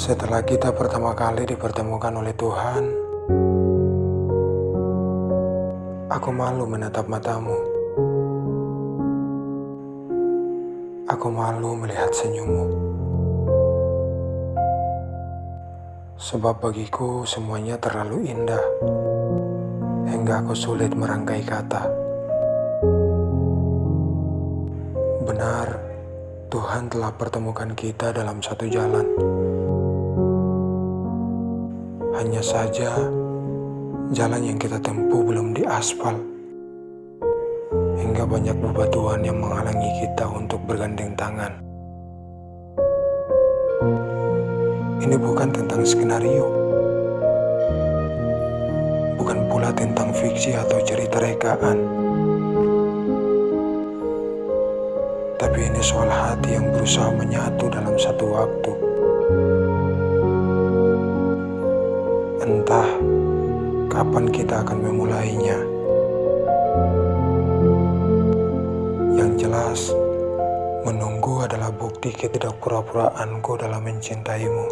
Setelah kita pertama kali dipertemukan oleh Tuhan, aku malu menatap matamu. Aku malu melihat senyummu. Sebab bagiku semuanya terlalu indah, hingga aku sulit merangkai kata. Benar, Tuhan telah pertemukan kita dalam satu jalan. Hanya saja, jalan yang kita tempuh belum diaspal, hingga banyak bebatuan yang menghalangi kita untuk bergandeng tangan. Ini bukan tentang skenario, bukan pula tentang fiksi atau cerita rekaan, tapi ini soal hati yang berusaha menyatu dalam satu waktu. Entah kapan kita akan memulainya. Yang jelas, menunggu adalah bukti ketidakpura-puraanku dalam mencintaimu.